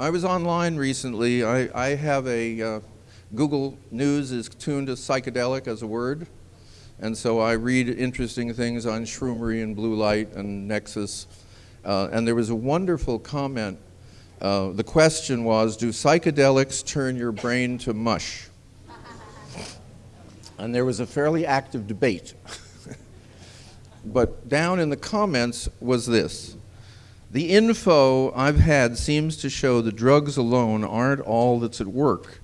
I was online recently. I, I have a, uh, Google News is tuned to psychedelic as a word. And so I read interesting things on shroomery and blue light and Nexus. Uh, and there was a wonderful comment. Uh, the question was, do psychedelics turn your brain to mush? and there was a fairly active debate. but down in the comments was this. The info I've had seems to show that drugs alone aren't all that's at work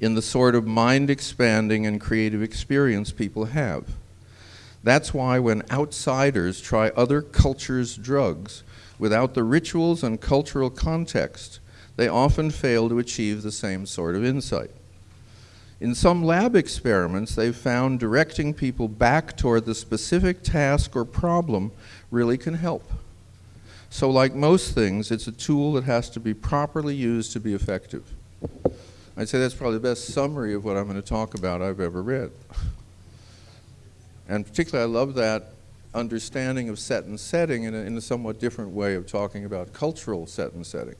in the sort of mind expanding and creative experience people have. That's why when outsiders try other cultures' drugs without the rituals and cultural context, they often fail to achieve the same sort of insight. In some lab experiments, they've found directing people back toward the specific task or problem really can help. So like most things, it's a tool that has to be properly used to be effective. I'd say that's probably the best summary of what I'm going to talk about I've ever read. And particularly, I love that understanding of set and setting in a, in a somewhat different way of talking about cultural set and setting.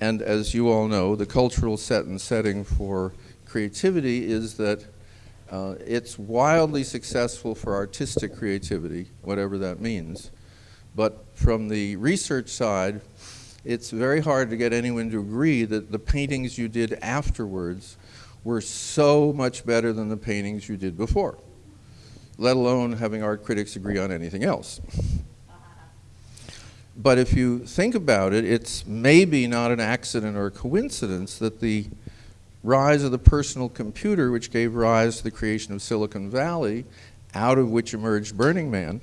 And as you all know, the cultural set and setting for creativity is that uh, it's wildly successful for artistic creativity, whatever that means. But from the research side, it's very hard to get anyone to agree that the paintings you did afterwards were so much better than the paintings you did before, let alone having art critics agree on anything else. But if you think about it, it's maybe not an accident or a coincidence that the rise of the personal computer, which gave rise to the creation of Silicon Valley, out of which emerged Burning Man,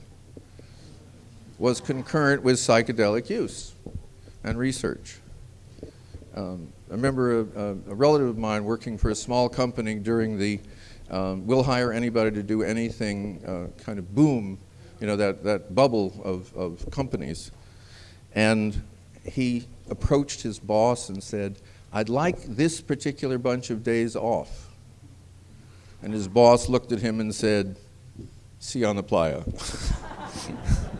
was concurrent with psychedelic use and research. Um, I remember a, a, relative of mine working for a small company during the um, we'll hire anybody to do anything uh, kind of boom, you know, that, that bubble of, of companies. And he approached his boss and said, I'd like this particular bunch of days off. And his boss looked at him and said, see you on the playa.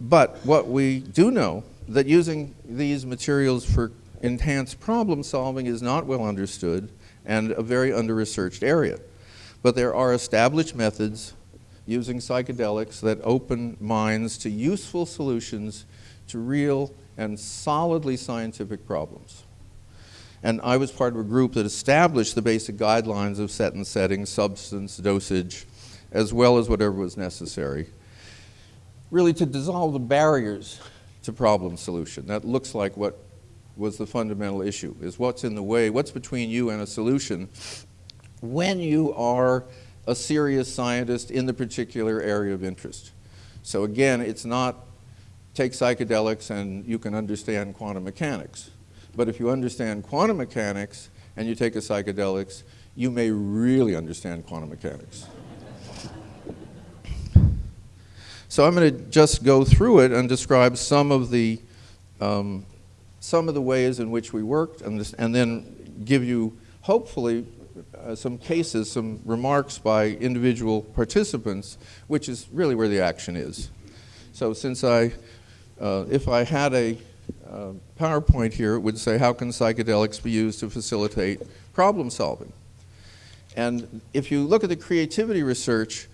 But what we do know that using these materials for enhanced problem solving is not well understood and a very under-researched area. But there are established methods using psychedelics that open minds to useful solutions to real and solidly scientific problems. And I was part of a group that established the basic guidelines of set and setting, substance, dosage, as well as whatever was necessary really to dissolve the barriers to problem solution. That looks like what was the fundamental issue, is what's in the way, what's between you and a solution when you are a serious scientist in the particular area of interest. So again, it's not take psychedelics and you can understand quantum mechanics. But if you understand quantum mechanics and you take a psychedelics, you may really understand quantum mechanics. So I'm going to just go through it and describe some of the, um, some of the ways in which we worked and, this, and then give you, hopefully, uh, some cases, some remarks by individual participants, which is really where the action is. So since I, uh, if I had a uh, PowerPoint here, it would say, how can psychedelics be used to facilitate problem solving? And if you look at the creativity research,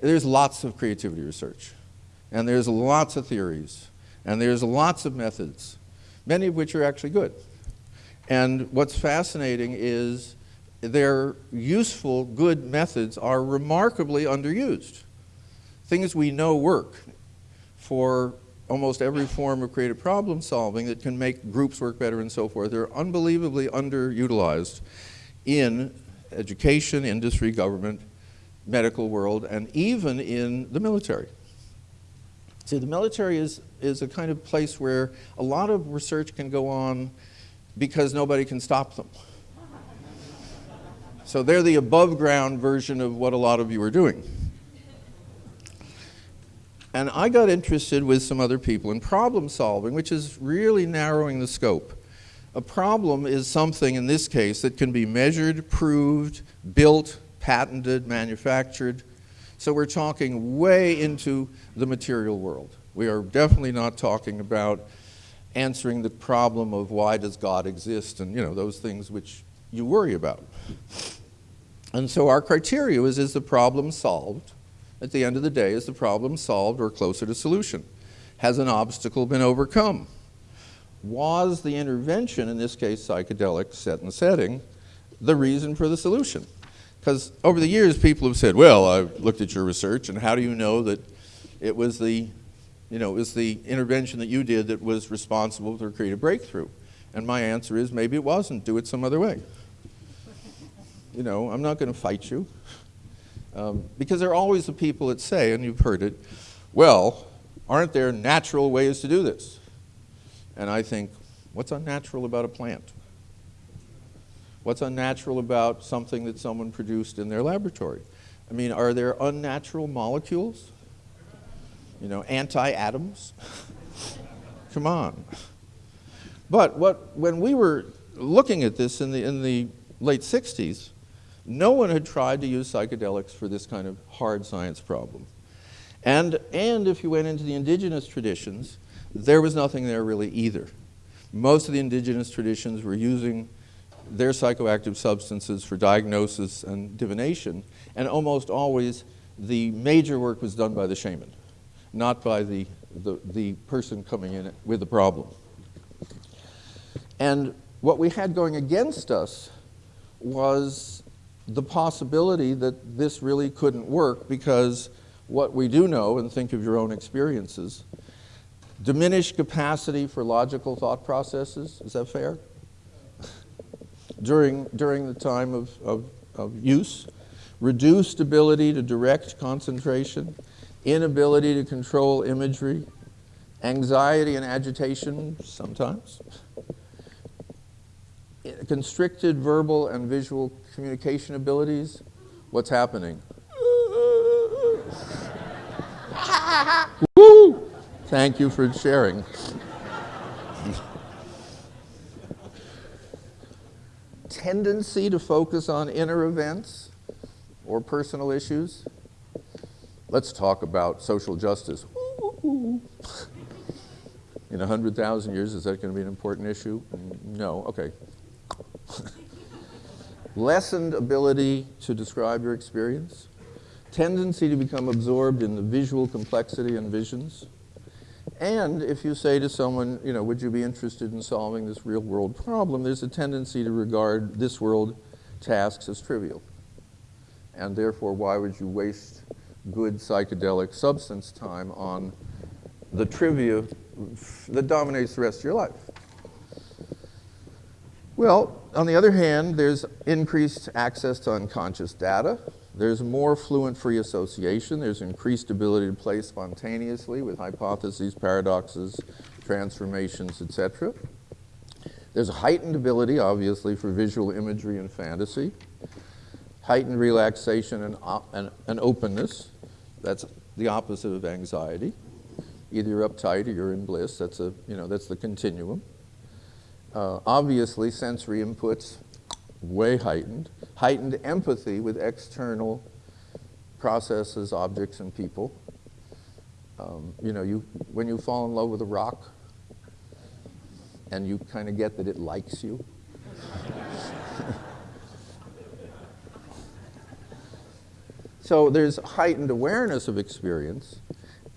there's lots of creativity research. And there's lots of theories, and there's lots of methods, many of which are actually good. And what's fascinating is their useful, good methods are remarkably underused. Things we know work for almost every form of creative problem solving that can make groups work better and so forth. They're unbelievably underutilized in education, industry, government, medical world, and even in the military. See, the military is, is a kind of place where a lot of research can go on because nobody can stop them. So they're the above ground version of what a lot of you are doing. And I got interested with some other people in problem solving, which is really narrowing the scope. A problem is something, in this case, that can be measured, proved, built, patented, manufactured, so we're talking way into the material world We are definitely not talking about answering the problem of why does God exist and, you know, those things which you worry about. And so our criteria is, is the problem solved? At the end of the day, is the problem solved or closer to solution? Has an obstacle been overcome? Was the intervention, in this case psychedelic set and setting, the reason for the solution? Because over the years, people have said, well, I've looked at your research, and how do you know that it was the, you know, it was the intervention that you did that was responsible for creating a breakthrough? And my answer is, maybe it wasn't. Do it some other way. You know, I'm not going to fight you. Um, because there are always the people that say, and you've heard it, well, aren't there natural ways to do this? And I think, what's unnatural about a plant? What's unnatural about something that someone produced in their laboratory? I mean, are there unnatural molecules? You know, anti-atoms? Come on. But what, when we were looking at this in the, in the late 60s, no one had tried to use psychedelics for this kind of hard science problem. And, and if you went into the indigenous traditions, there was nothing there really either. Most of the indigenous traditions were using their psychoactive substances for diagnosis and divination, and almost always the major work was done by the shaman, not by the, the, the person coming in with the problem. And what we had going against us was the possibility that this really couldn't work because what we do know, and think of your own experiences, diminished capacity for logical thought processes, is that fair? During, during the time of, of, of use, reduced ability to direct concentration, inability to control imagery, anxiety and agitation sometimes, constricted verbal and visual communication abilities, what's happening? Woo! Thank you for sharing. Tendency to focus on inner events or personal issues. Let's talk about social justice. In 100,000 years, is that going to be an important issue? No, okay. Lessened ability to describe your experience. Tendency to become absorbed in the visual complexity and visions. And if you say to someone, you know, would you be interested in solving this real world problem, there's a tendency to regard this world tasks as trivial. And therefore, why would you waste good psychedelic substance time on the trivia that dominates the rest of your life? Well, on the other hand, there's increased access to unconscious data. There's more fluent free association. There's increased ability to play spontaneously with hypotheses, paradoxes, transformations, etc. There's a heightened ability, obviously, for visual imagery and fantasy. Heightened relaxation and, and, and openness. That's the opposite of anxiety. Either you're uptight or you're in bliss. That's, a, you know, that's the continuum. Uh, obviously, sensory inputs way heightened, heightened empathy with external processes, objects, and people. Um, you know, you, when you fall in love with a rock and you kind of get that it likes you. so there's heightened awareness of experience.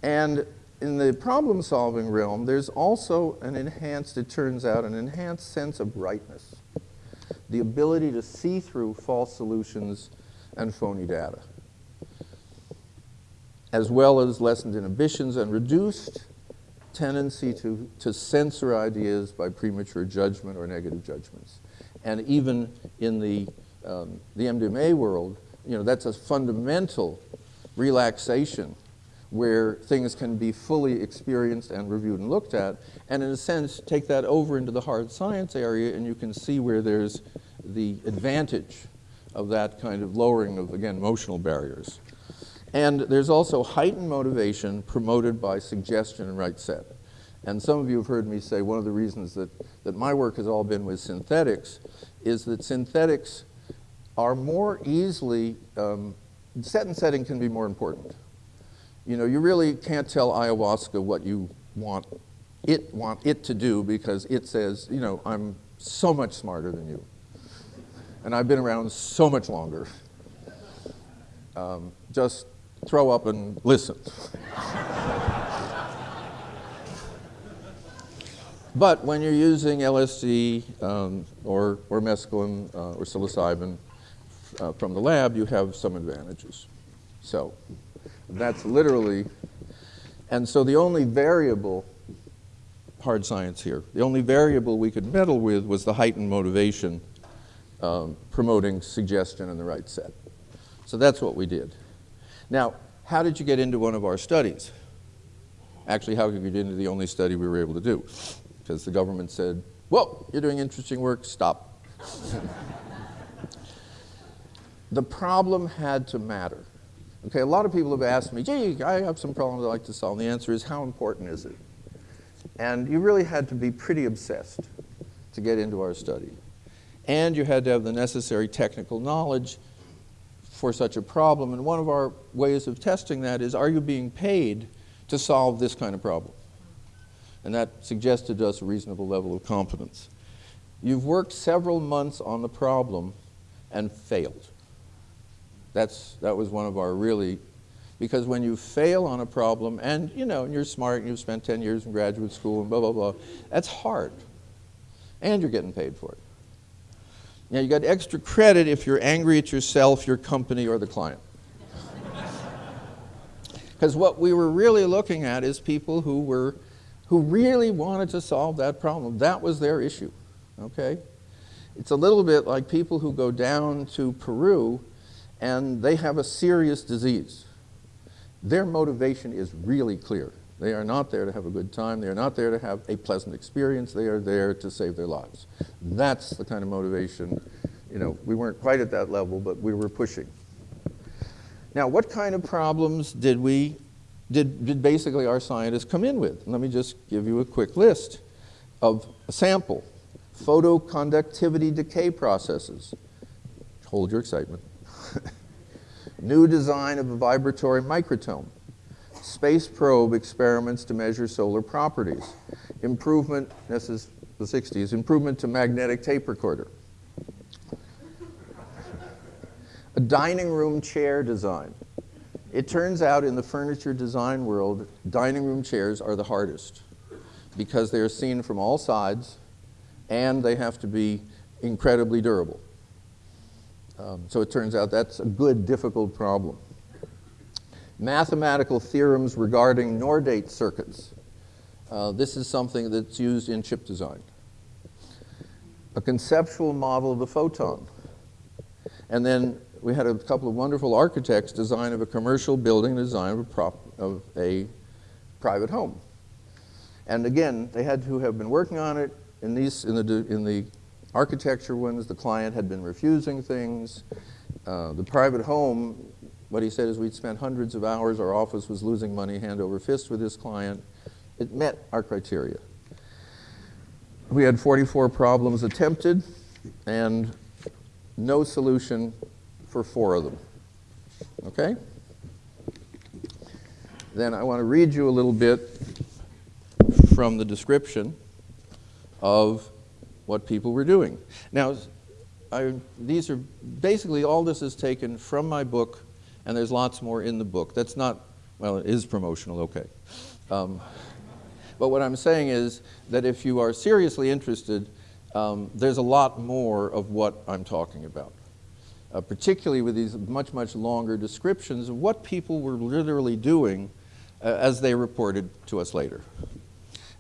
And in the problem solving realm, there's also an enhanced, it turns out, an enhanced sense of brightness the ability to see through false solutions and phony data, as well as lessened inhibitions and reduced tendency to, to censor ideas by premature judgment or negative judgments. And even in the, um, the MDMA world, you know, that's a fundamental relaxation where things can be fully experienced and reviewed and looked at, and in a sense, take that over into the hard science area, and you can see where there's the advantage of that kind of lowering of, again, emotional barriers. And there's also heightened motivation promoted by suggestion and right set. And some of you have heard me say one of the reasons that, that my work has all been with synthetics is that synthetics are more easily, um, set and setting can be more important. you know, you really can't tell ayahuasca what you want it want it to do because it says, you know, I'm so much smarter than you. And I've been around so much longer. Um, just throw up and listen. but when you're using LSD um, or, or mescaline uh, or psilocybin uh, from the lab, you have some advantages. So that's literally, and so the only variable, hard science here, the only variable we could meddle with was the heightened motivation um, promoting suggestion in the right set. So that's what we did. Now, how did you get into one of our studies? Actually, how could you get into the only study we were able to do? Because the government said, well, you're doing interesting work, stop. the problem had to matter. Okay, a lot of people have asked me, gee, I have some problems I'd like to solve. And the answer is, how important is it? And you really had to be pretty obsessed to get into our study. And you had to have the necessary technical knowledge for such a problem. And one of our ways of testing that is, are you being paid to solve this kind of problem? And that suggested to us a reasonable level of competence. You've worked several months on the problem and failed. That's, that was one of our really, because when you fail on a problem, and you know, and you're smart and you've spent 10 years in graduate school and blah, blah, blah, that's hard. And you're getting paid for it. Now, you got extra credit if you're angry at yourself, your company, or the client. Because what we were really looking at is people who were, who really wanted to solve that problem. That was their issue, okay? It's a little bit like people who go down to Peru and they have a serious disease. Their motivation is really clear. They are not there to have a good time. They are not there to have a pleasant experience. They are there to save their lives. That's the kind of motivation, you know, we weren't quite at that level, but we were pushing. Now, what kind of problems did we, did, did basically our scientists come in with? Let me just give you a quick list of a sample. Photoconductivity decay processes. Hold your excitement. New design of a vibratory microtome. Space probe experiments to measure solar properties. Improvement, this is the 60s, improvement to magnetic tape recorder. a dining room chair design. It turns out in the furniture design world, dining room chairs are the hardest because they are seen from all sides and they have to be incredibly durable. Um, so it turns out that's a good, difficult problem. Mathematical theorems regarding NOR gate circuits. Uh, this is something that's used in chip design. A conceptual model of the photon. And then we had a couple of wonderful architects design of a commercial building, design of a, prop, of a private home. And again, they had to have been working on it in, these, in, the, in the architecture ones, the client had been refusing things. Uh, the private home, what he said is we'd spent hundreds of hours, our office was losing money hand over fist with this client. It met our criteria. We had 44 problems attempted and no solution for four of them. Okay? Then I want to read you a little bit from the description of what people were doing. Now, I, these are basically all this is taken from my book, and there's lots more in the book. That's not, well, it is promotional, okay. Um, but what I'm saying is that if you are seriously interested, um, there's a lot more of what I'm talking about. Uh, particularly with these much, much longer descriptions of what people were literally doing uh, as they reported to us later.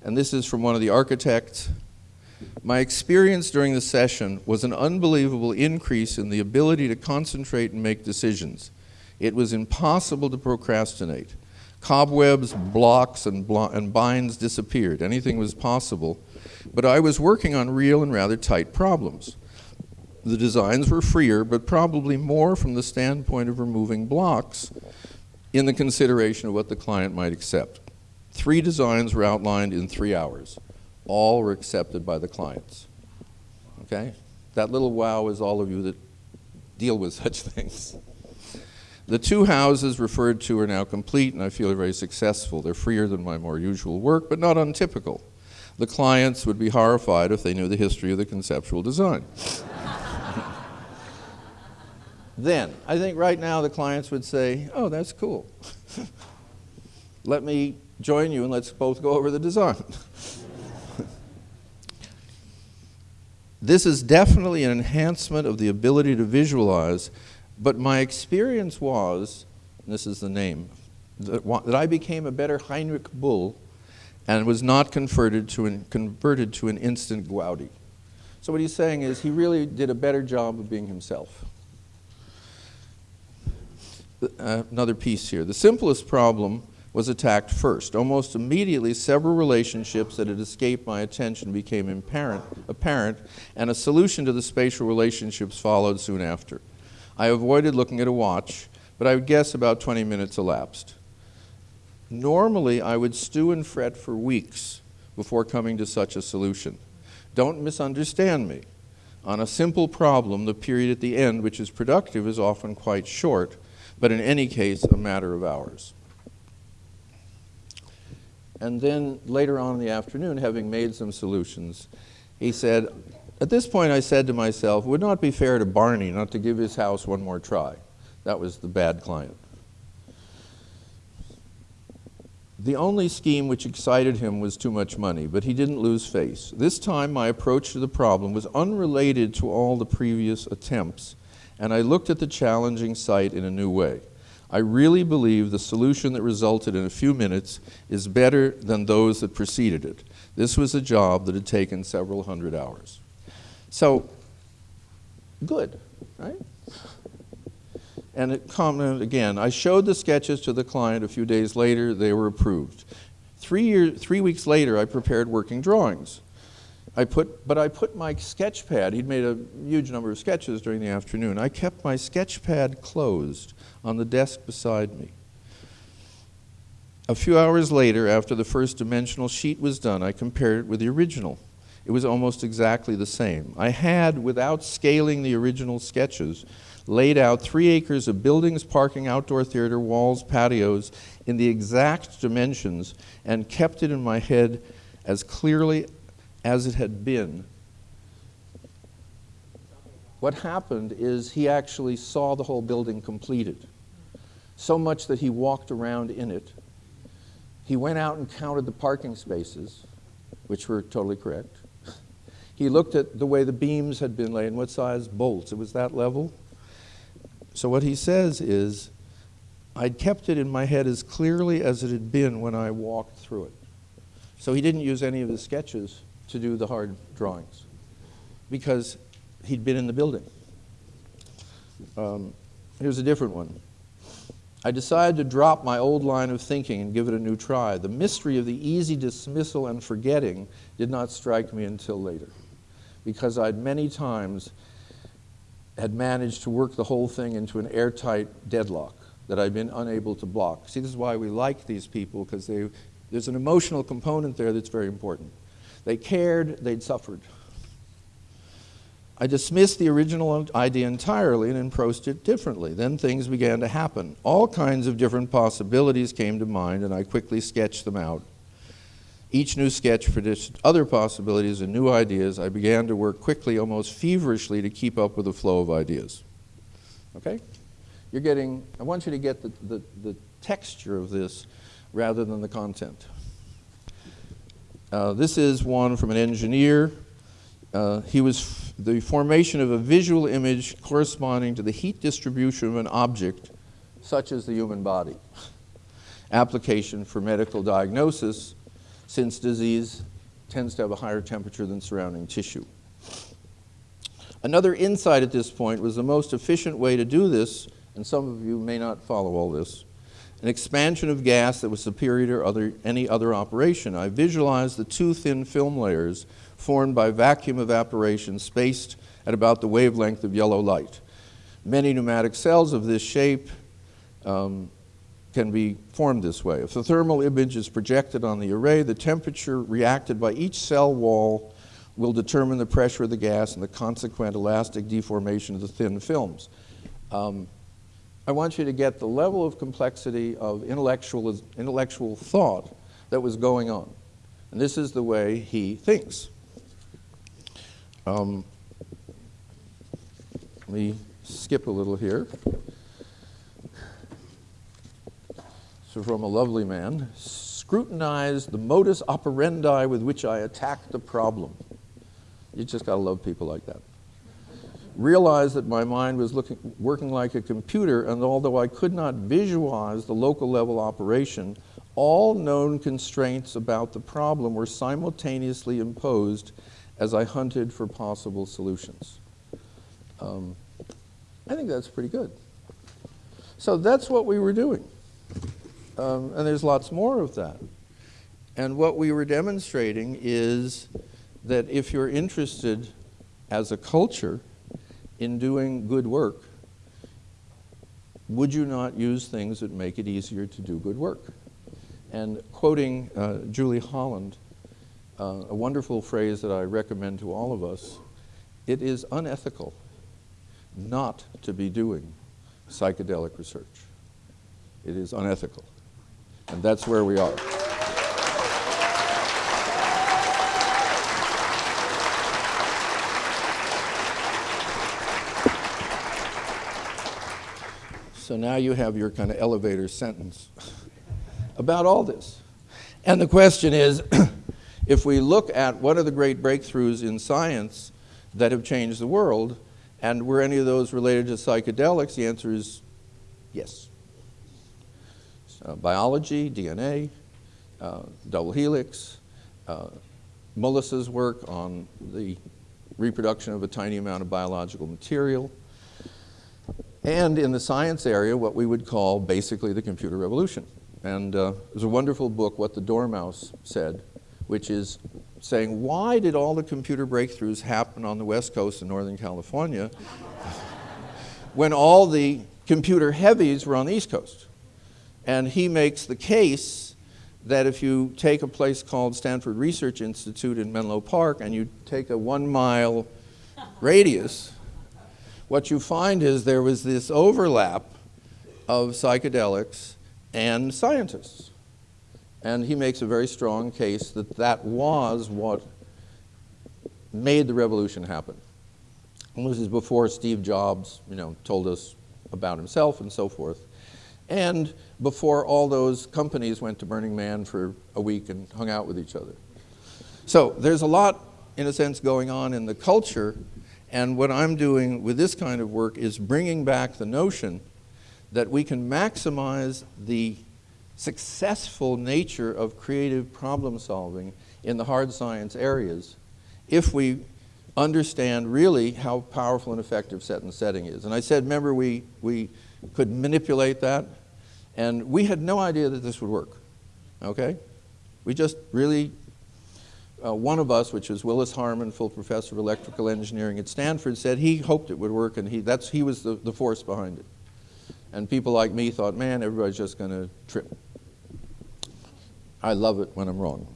And this is from one of the architects my experience during the session was an unbelievable increase in the ability to concentrate and make decisions. It was impossible to procrastinate. Cobwebs, blocks, and, blo and binds disappeared. Anything was possible. But I was working on real and rather tight problems. The designs were freer, but probably more from the standpoint of removing blocks in the consideration of what the client might accept. Three designs were outlined in three hours all were accepted by the clients. Okay? That little wow is all of you that deal with such things. The two houses referred to are now complete, and I feel very successful. They're freer than my more usual work, but not untypical. The clients would be horrified if they knew the history of the conceptual design. then, I think right now the clients would say, oh, that's cool. Let me join you and let's both go over the design. this is definitely an enhancement of the ability to visualize, but my experience was, this is the name, that, that I became a better Henrik Bull and was not converted to an, converted to an instant Gaudi. So what he's saying is he really did a better job of being himself. Uh, another piece here. The simplest problem was attacked first. Almost immediately, several relationships that had escaped my attention became apparent, apparent, and a solution to the spatial relationships followed soon after. I avoided looking at a watch, but I would guess about 20 minutes elapsed. Normally, I would stew and fret for weeks before coming to such a solution. Don't misunderstand me. On a simple problem, the period at the end, which is productive, is often quite short, but in any case, a matter of hours. And then later on in the afternoon, having made some solutions, he said, At this point, I said to myself, would not be fair to Barney not to give his house one more try. That was the bad client. The only scheme which excited him was too much money, but he didn't lose face. This time, my approach to the problem was unrelated to all the previous attempts, and I looked at the challenging site in a new way. I really believe the solution that resulted in a few minutes is better than those that preceded it. This was a job that had taken several hundred hours. So, good, right? And it commented again, I showed the sketches to the client a few days later, they were approved. Three, year, three weeks later, I prepared working drawings. I put, but I put my sketch pad, he'd made a huge number of sketches during the afternoon. I kept my sketch pad closed on the desk beside me. A few hours later, after the first dimensional sheet was done, I compared it with the original. It was almost exactly the same. I had, without scaling the original sketches, laid out three acres of buildings, parking, outdoor theater, walls, patios in the exact dimensions and kept it in my head as clearly as it had been. What happened is he actually saw the whole building completed, so much that he walked around in it. He went out and counted the parking spaces, which were totally correct. He looked at the way the beams had been laid and what size bolts. It was that level. So what he says is, I'd kept it in my head as clearly as it had been when I walked through it. So he didn't use any of the sketches to do the hard drawings because he'd been in the building. Um, here's a different one. I decided to drop my old line of thinking and give it a new try. The mystery of the easy dismissal and forgetting did not strike me until later because I'd many times had managed to work the whole thing into an airtight deadlock that I'd been unable to block. See, this is why we like these people because there's an emotional component there that's very important. They cared, they'd suffered. I dismissed the original idea entirely and approached it differently. Then things began to happen. All kinds of different possibilities came to mind, and I quickly sketched them out. Each new sketch produced other possibilities and new ideas. I began to work quickly, almost feverishly, to keep up with the flow of ideas. Okay? You're getting, I want you to get the, the, the texture of this rather than the content. Uh, this is one from an engineer. Uh, he was the formation of a visual image corresponding to the heat distribution of an object, such as the human body. Application for medical diagnosis, since disease tends to have a higher temperature than surrounding tissue. Another insight at this point was the most efficient way to do this, and some of you may not follow all this, an expansion of gas that was superior to other, any other operation. I visualized the two thin film layers formed by vacuum evaporation spaced at about the wavelength of yellow light. Many pneumatic cells of this shape um, can be formed this way. If the thermal image is projected on the array, the temperature reacted by each cell wall will determine the pressure of the gas and the consequent elastic deformation of the thin films. Um, I want you to get the level of complexity of intellectual, intellectual thought that was going on. And this is the way he thinks. Um, let me skip a little here. So, from a lovely man, scrutinize the modus operandi with which I attack the problem. You just got to love people like that. Realized that my mind was looking, working like a computer, and although I could not visualize the local level operation, all known constraints about the problem were simultaneously imposed as I hunted for possible solutions. Um, I think that's pretty good. So that's what we were doing. Um, and there's lots more of that. And what we were demonstrating is that if you're interested as a culture in doing good work, would you not use things that make it easier to do good work? And quoting uh, Julie Holland, uh, a wonderful phrase that I recommend to all of us it is unethical not to be doing psychedelic research. It is unethical. And that's where we are. So now you have your kind of elevator sentence about all this. And the question is if we look at what are the great breakthroughs in science that have changed the world, and were any of those related to psychedelics, the answer is yes. Uh, biology, DNA, uh, double helix, uh, Mullis's work on the reproduction of a tiny amount of biological material, and in the science area, what we would call basically the computer revolution. And uh, there's a wonderful book, What the Dormouse Said, which is saying, why did all the computer breakthroughs happen on the West Coast in Northern California when all the computer heavies were on the East Coast? And he makes the case that if you take a place called Stanford Research Institute in Menlo Park and you take a one mile radius, what you find is there was this overlap of psychedelics and scientists. And he makes a very strong case that that was what made the revolution happen. And this is before Steve Jobs, you know, told us about himself and so forth. And before all those companies went to Burning Man for a week and hung out with each other. So there's a lot, in a sense, going on in the culture and what I'm doing with this kind of work is bringing back the notion that we can maximize the successful nature of creative problem solving in the hard science areas if we understand really how powerful and effective set and setting is. And I said, remember, we, we could manipulate that, and we had no idea that this would work, okay? We just really uh, one of us, which was Willis Harman, full professor of electrical engineering at Stanford, said he hoped it would work, and he, that's, he was the, the force behind it. And people like me thought, man, everybody's just going to trip. I love it when I'm wrong.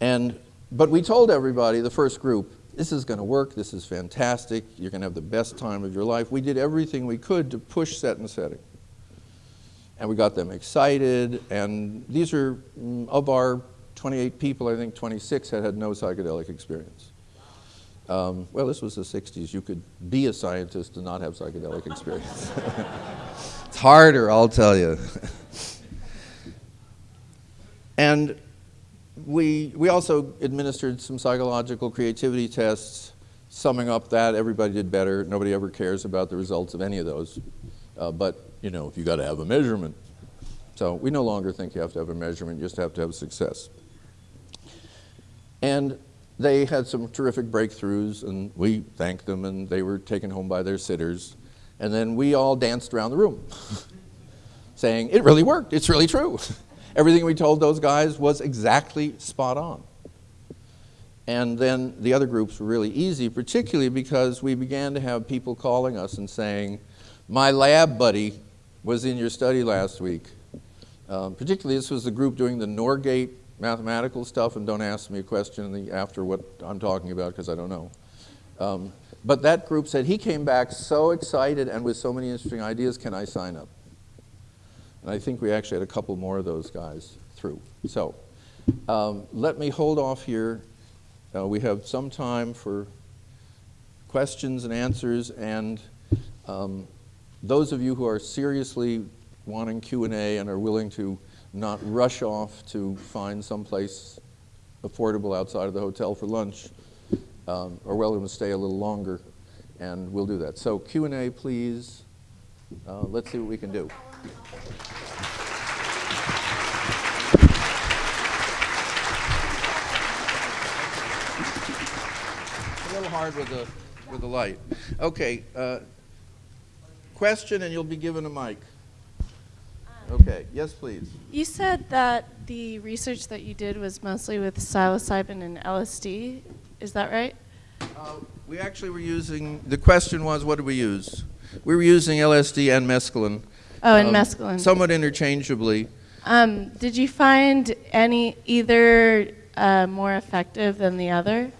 And, but we told everybody, the first group, this is going to work, this is fantastic, you're going to have the best time of your life. We did everything we could to push set and setting. And we got them excited, and these are, mm, of our 28 people, I think 26 had had no psychedelic experience. Um, well, this was the 60s. You could be a scientist and not have psychedelic experience. it's harder, I'll tell you. and we, we also administered some psychological creativity tests. Summing up that, everybody did better. Nobody ever cares about the results of any of those. Uh, but, you know, if you got to have a measurement. So we no longer think you have to have a measurement, you just have to have success. And they had some terrific breakthroughs, and we thanked them, and they were taken home by their sitters. And then we all danced around the room, saying, It really worked, it's really true. Everything we told those guys was exactly spot on. And then the other groups were really easy, particularly because we began to have people calling us and saying, My lab buddy was in your study last week. Um, particularly, this was the group doing the NOR gate mathematical stuff and don't ask me a question the, after what I'm talking about because I don't know. Um, But that group said he came back so excited and with so many interesting ideas, can I sign up? And I think we actually had a couple more of those guys through. So um, let me hold off here. Uh, we have some time for questions and answers, and um, those of you who are seriously wanting Q&A and are willing to not rush off to find someplace affordable outside of the hotel for lunch, um, are welcome to stay a little longer, and we'll do that. So Q&A, please. Uh, let's see what we can do. a little hard with the, with the light. Okay, uh, question and you'll be given a mic. Okay, yes, please. You said that the research that you did was mostly with psilocybin and LSD. Is that right? Uh, we actually were using, the question was, what did we use? We were using LSD and mescaline. Oh, and um, mescaline. Somewhat interchangeably. Um, did you find any either uh, more effective than the other?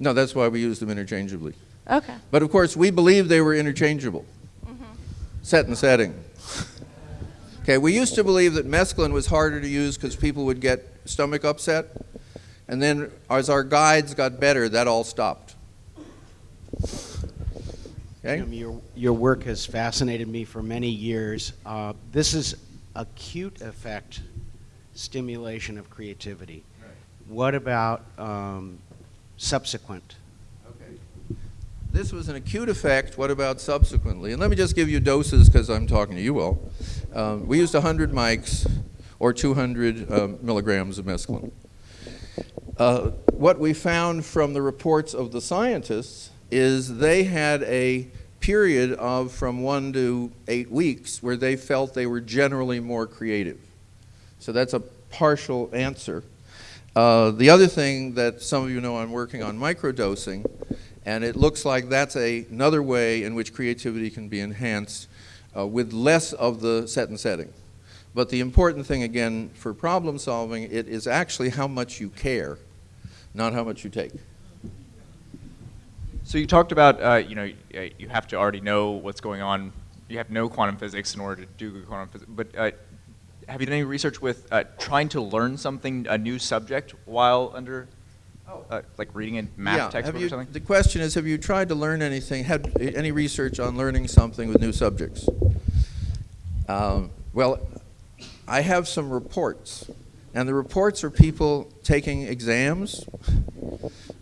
No, that's why we used them interchangeably. Okay. But of course, we believed they were interchangeable. Set and setting. okay, we used to believe that mescaline was harder to use because people would get stomach upset. And then as our guides got better, that all stopped. Okay? Jim, your, your work has fascinated me for many years. Uh, this is acute effect stimulation of creativity. What about um, subsequent? This was an acute effect. What about subsequently? And let me just give you doses because I'm talking to you all. Um, we used 100 mics or 200 um, milligrams of mescaline. Uh, what we found from the reports of the scientists is they had a period of from one to eight weeks where they felt they were generally more creative. So that's a partial answer. Uh, the other thing that some of you know I'm working on microdosing, and it looks like that's a, another way in which creativity can be enhanced uh, with less of the set and setting. But the important thing, again, for problem solving, it is actually how much you care, not how much you take. So you talked about, uh, you know, you have to already know what's going on. You have no quantum physics in order to do quantum physics. But uh, have you done any research with uh, trying to learn something, a new subject, while under, uh, like reading a math yeah, textbook you, or something? The question is, have you tried to learn anything, had any research on learning something with new subjects? Um, well, I have some reports. And the reports are people taking exams.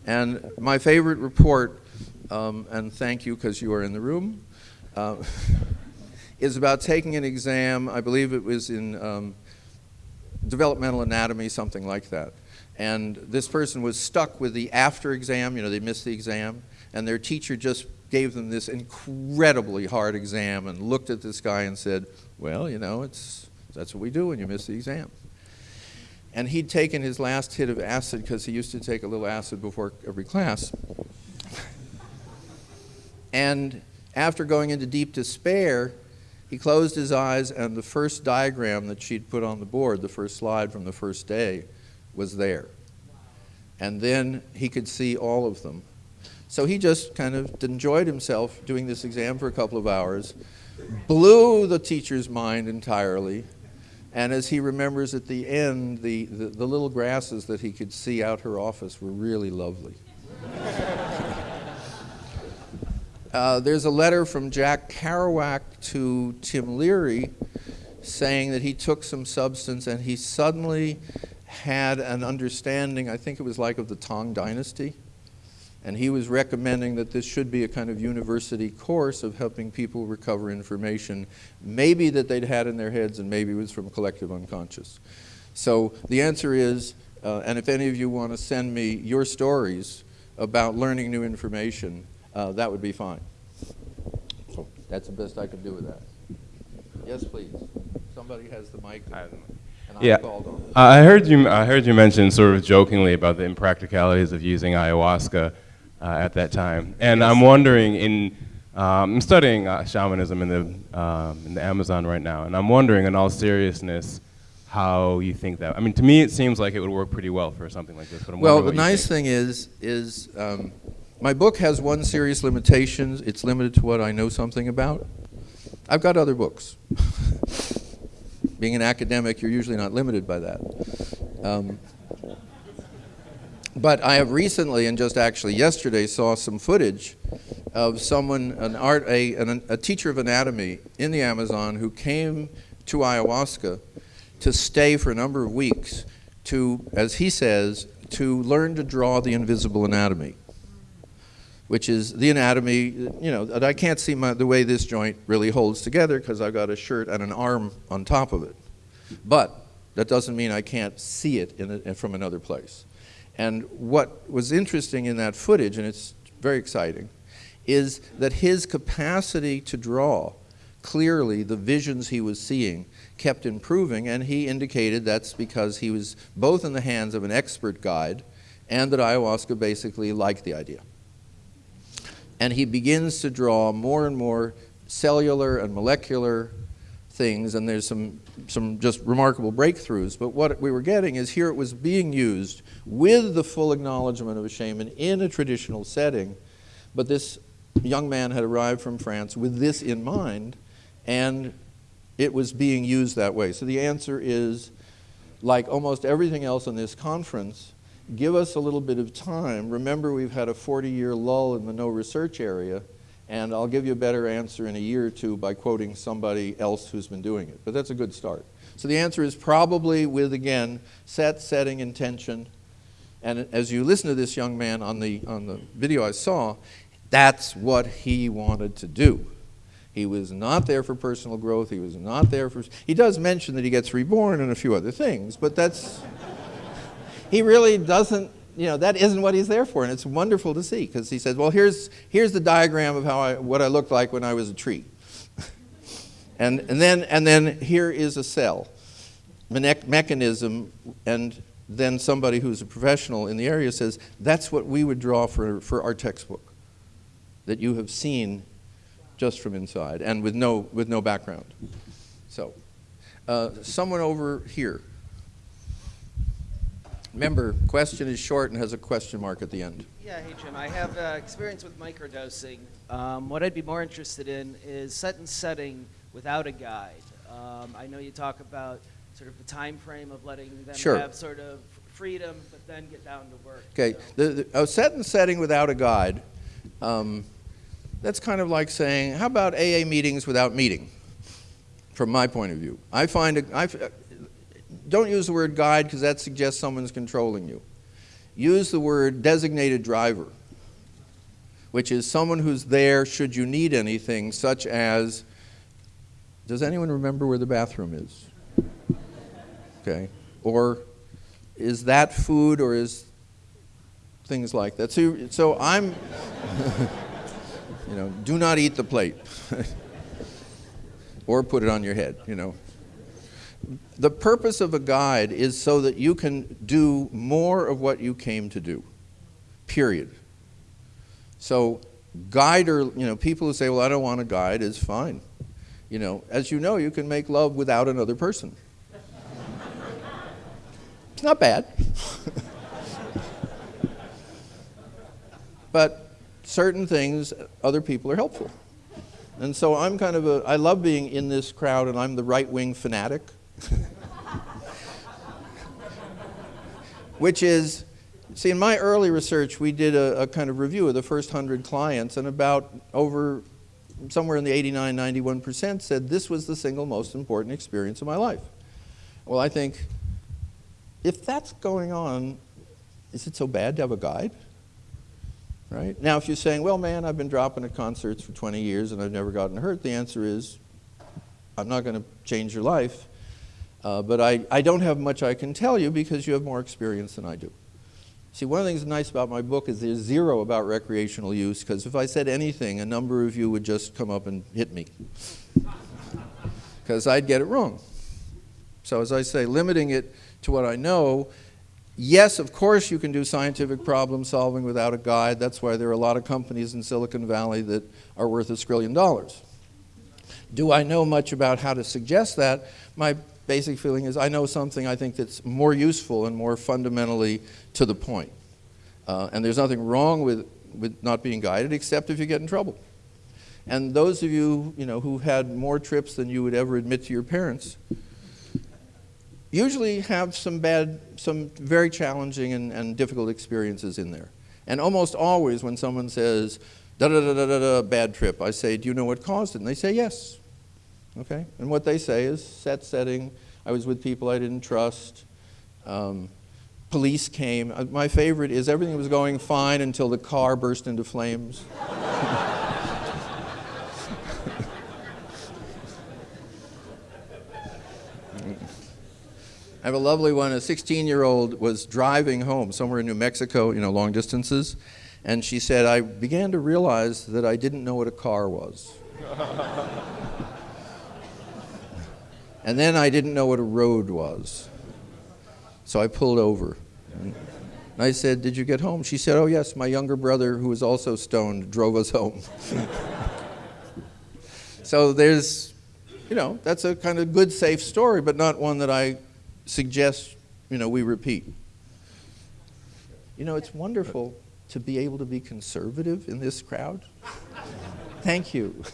And my favorite report, um, and thank you because you are in the room, uh, is about taking an exam. I believe it was in um, developmental anatomy, something like that. And this person was stuck with the after exam, you know, they missed the exam, and their teacher just gave them this incredibly hard exam and looked at this guy and said, well, you know, it's, that's what we do when you miss the exam. And he'd taken his last hit of acid because he used to take a little acid before every class. and after going into deep despair, he closed his eyes and the first diagram that she'd put on the board, the first slide from the first day, was there. And then he could see all of them. So he just kind of enjoyed himself doing this exam for a couple of hours, blew the teacher's mind entirely, and as he remembers at the end, the, the, the little grasses that he could see out her office were really lovely. Uh, there's a letter from Jack Kerouac to Tim Leary saying that he took some substance and he suddenly had an understanding, I think it was like of the Tang Dynasty, and he was recommending that this should be a kind of university course of helping people recover information, maybe that they'd had in their heads and maybe it was from collective unconscious. So the answer is, uh, and if any of you want to send me your stories about learning new information, uh, that would be fine. So that's the best I could do with that. Yes, please. Somebody has the mic. Yeah. I heard you. I heard you mention sort of jokingly about the impracticalities of using ayahuasca uh, at that time, and I'm wondering. In um, I'm studying uh, shamanism in the um, in the Amazon right now, and I'm wondering, in all seriousness, how you think that. I mean, to me, it seems like it would work pretty well for something like this. But I'm Well, the nice thing is, is um, my book has one serious limitation. It's limited to what I know something about. I've got other books. Being an academic, you're usually not limited by that. Um, but I have recently, and just actually yesterday, saw some footage of someone, an art, a, an, a teacher of anatomy in the Amazon who came to ayahuasca to stay for a number of weeks to, as he says, to learn to draw the invisible anatomy, which is the anatomy, you know, I can't see my, the way this joint really holds together because I've got a shirt and an arm on top of it. But that doesn't mean I can't see it a, from another place. And what was interesting in that footage, and it's very exciting, is that his capacity to draw clearly the visions he was seeing kept improving, and he indicated that's because he was both in the hands of an expert guide and that ayahuasca basically liked the idea. And he begins to draw more and more cellular and molecular things, and there's some, some just remarkable breakthroughs. But what we were getting is here it was being used with the full acknowledgement of a shaman in a traditional setting, but this young man had arrived from France with this in mind, and it was being used that way. So the answer is, like almost everything else in this conference, give us a little bit of time. Remember, we've had a 40-year lull in the no research area, and I'll give you a better answer in a year or two by quoting somebody else who's been doing it. But that's a good start. So the answer is probably with, again, set, setting, intention. And as you listen to this young man on the, on the video I saw, that's what he wanted to do. He was not there for personal growth. He was not there for. He does mention that he gets reborn and a few other things, but that's. He really doesn't you know, that isn't what he's there for. And it's wonderful to see because he says, well, here's, here's the diagram of how I, what I looked like when I was a tree. and, and, then, and then here is a cell Me mechanism. And then somebody who's a professional in the area says, that's what we would draw for, for our textbook that you have seen just from inside and with no, with no background. So, uh, someone over here. Remember, question is short and has a question mark at the end. Yeah, hey Jim, I have uh, experience with microdosing. Um, what I'd be more interested in is set and setting without a guide. Um, I know you talk about sort of the time frame of letting them sure. have sort of freedom, but then get down to work. Okay, so. the, the, a set and setting without a guide, um, that's kind of like saying, how about AA meetings without meeting? From my point of view, I find, a, I, don't use the word guide because that suggests someone's controlling you. Use the word designated driver, which is someone who's there should you need anything, such as, does anyone remember where the bathroom is? Okay. Or is that food or is things like that. So, so I'm, you know, do not eat the plate. or put it on your head, you know the purpose of a guide is so that you can do more of what you came to do, period. So guide or, you know, people who say, well, I don't want a guide is fine. You know, as you know, you can make love without another person. it's not bad. but certain things, other people are helpful. And so I'm kind of a, I love being in this crowd and I'm the right-wing fanatic. Which is, see, in my early research, we did a, a kind of review of the first 100 clients, and about over somewhere in the 89, 91% said this was the single most important experience of my life. Well, I think if that's going on, is it so bad to have a guide? Right? Now, if you're saying, well, man, I've been dropping at concerts for 20 years and I've never gotten hurt, the answer is, I'm not going to change your life. Uh, but I, I don't have much I can tell you because you have more experience than I do. See, one of the things nice about my book is there's zero about recreational use because if I said anything, a number of you would just come up and hit me because I'd get it wrong. So as I say, limiting it to what I know, yes, of course you can do scientific problem solving without a guide. That's why there are a lot of companies in Silicon Valley that are worth a skillion dollars. Do I know much about how to suggest that? My basic feeling is I know something I think that's more useful and more fundamentally to the point. Uh, and there's nothing wrong with with not being guided, except if you get in trouble. And those of you, you know, who've had more trips than you would ever admit to your parents, usually have some bad, some very challenging and, and difficult experiences in there. And almost always when someone says, da da da da da da, bad trip, I say, do you know what caused it? And they say, yes. Okay? And what they say is set setting, I was with people I didn't trust, um, police came. Uh, my favorite is everything was going fine until the car burst into flames. I have a lovely one. A 16 year old was driving home somewhere in New Mexico, you know, long distances, and she said, I began to realize that I didn't know what a car was. and then I didn't know what a road was. So I pulled over. And I said, Did you get home? She said, Oh, yes, my younger brother, who was also stoned, drove us home. so there's, you know, that's a kind of good, safe story, but not one that I suggest, you know, we repeat. You know, it's wonderful to be able to be conservative in this crowd. Thank you.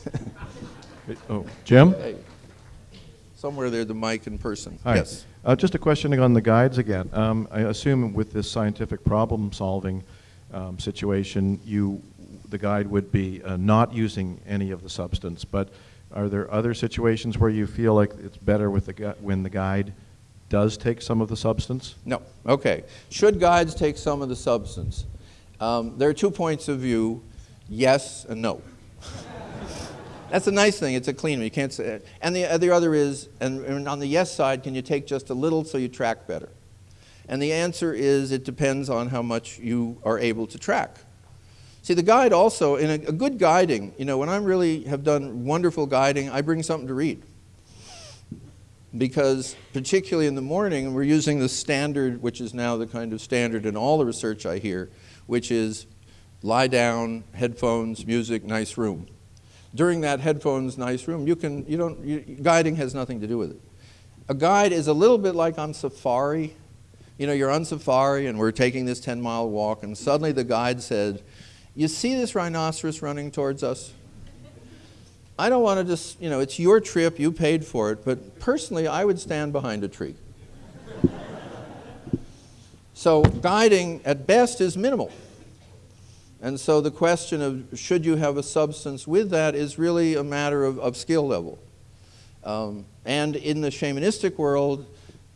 Oh, Jim? Hey, somewhere there, the mic in person. Hi. Yes. Uh, just a question on the guides again. Um, I assume with this scientific problem-solving um, situation, you, the guide would be uh, not using any of the substance. But are there other situations where you feel like it's better with the gu- when the guide does take some of the substance? No. Okay. Should guides take some of the substance? Um, there are two points of view yes and no. That's a nice thing. It's a clean one. You can't say it. And the, the other is, and, and on the yes side, can you take just a little so you track better? And the answer is it depends on how much you are able to track. See, the guide also, in a, a good guiding, you know, when I really have done wonderful guiding, I bring something to read because particularly in the morning, we're using the standard, which is now the kind of standard in all the research I hear, which is lie down, headphones, music, nice room. During that headphones, nice room, you can, you don't, you, guiding has nothing to do with it. A guide is a little bit like on safari. You know, you're on safari and we're taking this 10 mile walk, and suddenly the guide said, You see this rhinoceros running towards us? I don't want to just, you know, it's your trip, you paid for it, but personally, I would stand behind a tree. so, guiding at best is minimal. And so, the question of should you have a substance with that is really a matter of, of skill level. Um, and in the shamanistic world,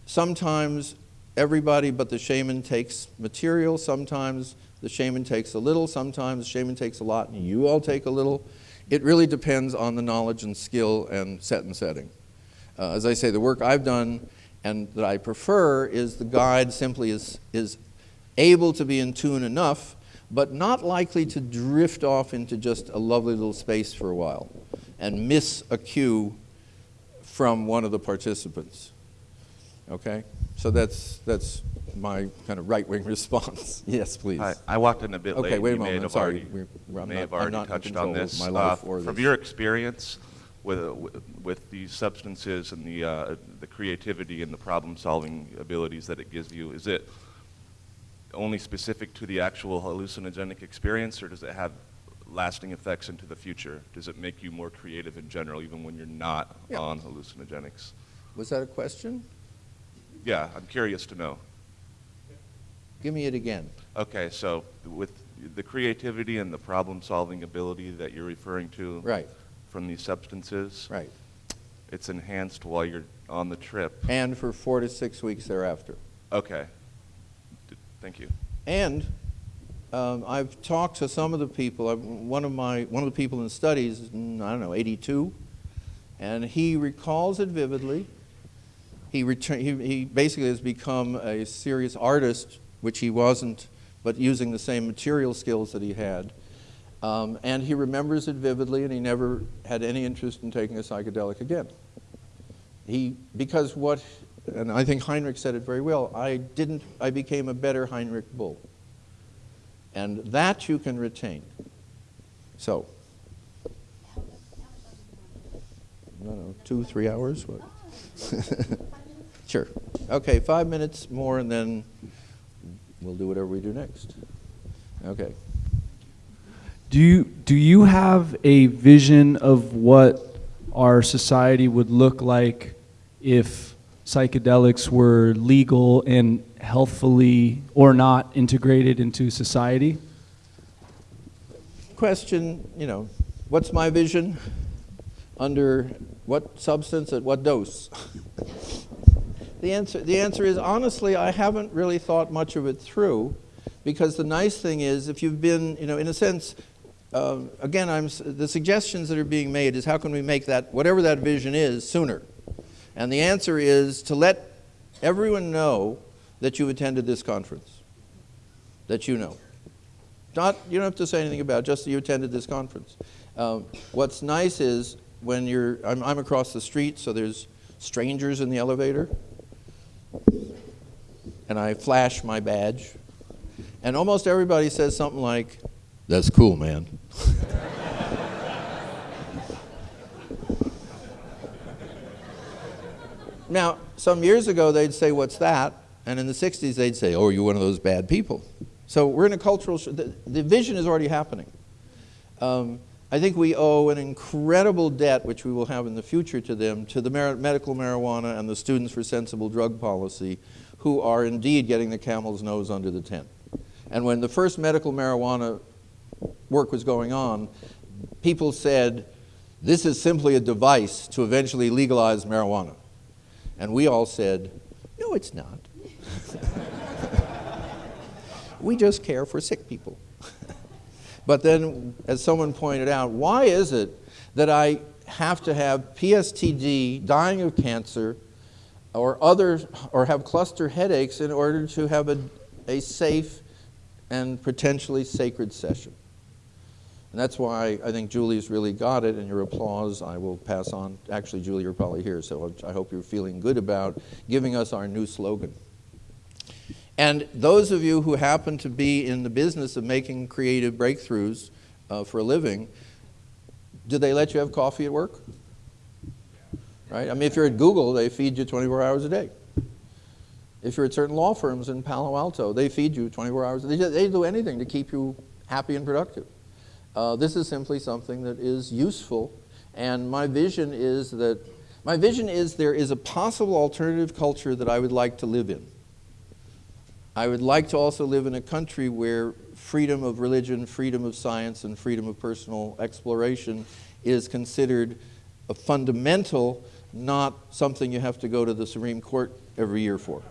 sometimes everybody but the shaman takes material, sometimes the shaman takes a little, sometimes the shaman takes a lot, and you all take a little. It really depends on the knowledge and skill and set and setting. Uh, as I say, the work I've done and that I prefer is the guide simply is, is able to be in tune enough, but not likely to drift off into just a lovely little space for a while and miss a cue from one of the participants. Okay? So that's, that's my kind of right wing response. yes, please. Hi, I walked in a bit Okay, late. wait a You may moment, have sorry. already- We're- we're- I'm may not- have already touched on this. my Uh, or From this. your experience with, with these substances and the, uh, the creativity and the problem-solving abilities that it gives you, is it only specific to the actual hallucinogenic experience, or does it have lasting effects into the future? Does it make you more creative in general, even when you're not Yeah. on hallucinogenics? Was that a question? Yeah, I'm curious to know. Give me it again. Okay, so with the creativity and the problem-solving ability that you're referring to Right, from these substances, right. it's enhanced while you're on the trip. And for four to six weeks thereafter. Okay. Thank you. And um, I've talked to some of the people. I've, one of my one of the people in the studies, mm, I don't know, 82, and he recalls it vividly. He, return, he he basically has become a serious artist, which he wasn't, but using the same material skills that he had. Um, and he remembers it vividly, and he never had any interest in taking a psychedelic again. He because what, and I think Henrik said it very well. I didn't. I became a better Henrik Bull. And that you can retain. So, don't know, two, three hours? What? sure. Okay, five minutes more, and then we'll do whatever we do next. Okay. Do you, do you have a vision of what our society would look like if psychedelics were legal and healthfully or not integrated into society? Question, you know, what's my vision? Under what substance at what dose? the, answer, the answer is honestly, I haven't really thought much of it through because the nice thing is if you've been, you know, in a sense, uh, again, I'm, the suggestions that are being made is how can we make that, whatever that vision is, sooner? And the answer is to let everyone know that you've attended this conference, that you know. Not, you don't have to say anything about it, just that you attended this conference. Um, what's nice is when you're, I'm, I'm across the street, so there's strangers in the elevator, and I flash my badge, and almost everybody says something like, That's cool, man. now, some years ago, they'd say, What's that? And in the 60s, they'd say, Oh, you're one of those bad people. So we're in a cultural, the, the vision is already happening. Um, I think we owe an incredible debt, which we will have in the future to them, to the medical marijuana and the Students for Sensible Drug Policy, who are indeed getting the camel's nose under the tent. And when the first medical marijuana work was going on, people said, this is simply a device to eventually legalize marijuana. And we all said, no, it's not. we just care for sick people. but then, as someone pointed out, why is it that I have to have PSTD, dying of cancer, or other, or have cluster headaches in order to have a, a safe and potentially sacred session? And that's why I think Julie's really got it, and your applause I will pass on. Actually, Julie, you're probably here, so I hope you're feeling good about giving us our new slogan. And those of you who happen to be in the business of making creative breakthroughs uh, for a living, do they let you have coffee at work? Right? I mean, if you're at Google, they feed you 24 hours a day. If you're at certain law firms in Palo Alto, they feed you 24 hours. They, they do anything to keep you happy and productive. Uh, this is simply something that is useful, and my vision is that my vision is there is a possible alternative culture that I would like to live in. I would like to also live in a country where freedom of religion, freedom of science, and freedom of personal exploration is considered a fundamental, not something you have to go to the Supreme Court every year for.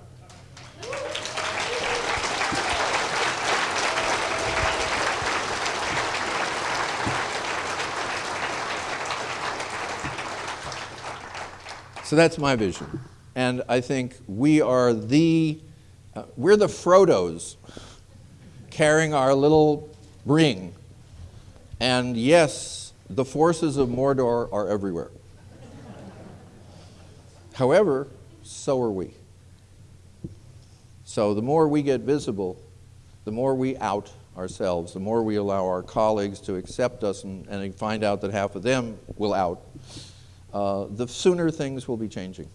So that's my vision. And I think we are the, uh, we're the Frodos carrying our little ring. And yes, the forces of Mordor are everywhere. However, so are we. So the more we get visible, the more we out ourselves, the more we allow our colleagues to accept us and, and find out that half of them will out, uh, the sooner things will be changing.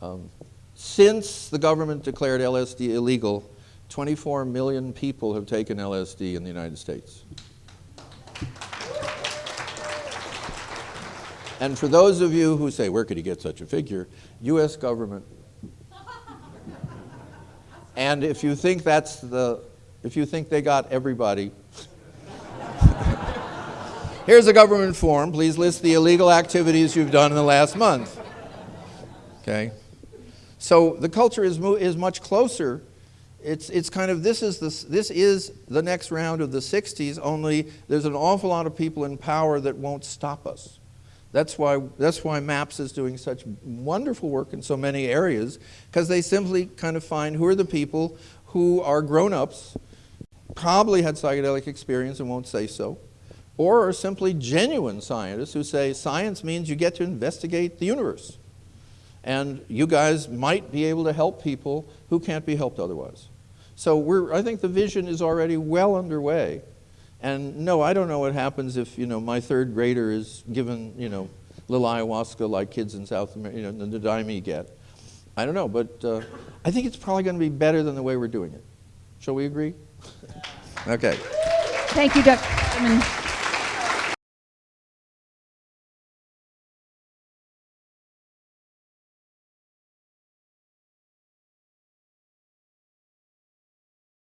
Um, since the government declared LSD illegal, 24 million people have taken LSD in the United States. And for those of you who say, where could he get such a figure? US government. And if you think that's the, if you think they got everybody, here's a government form. Please list the illegal activities you've done in the last month. Okay? So the culture is, is much closer. It's, it's kind of, this is, the, this is the next round of the 60s, only there's an awful lot of people in power that won't stop us. That's why, that's why MAPS is doing such wonderful work in so many areas, because they simply kind of find who are the people who are grown-ups, probably had psychedelic experience and won't say so, or are simply genuine scientists who say science means you get to investigate the universe. And you guys might be able to help people who can't be helped otherwise. So I think the vision is already well underway. And no, I don't know what happens if, you know, my third grader is given, you know, little ayahuasca like kids in South America, you know, the Daime get. I don't know, but uh, I think it's probably going to be better than the way we're doing it. Shall we agree? okay. Thank you, Dr. Chairman.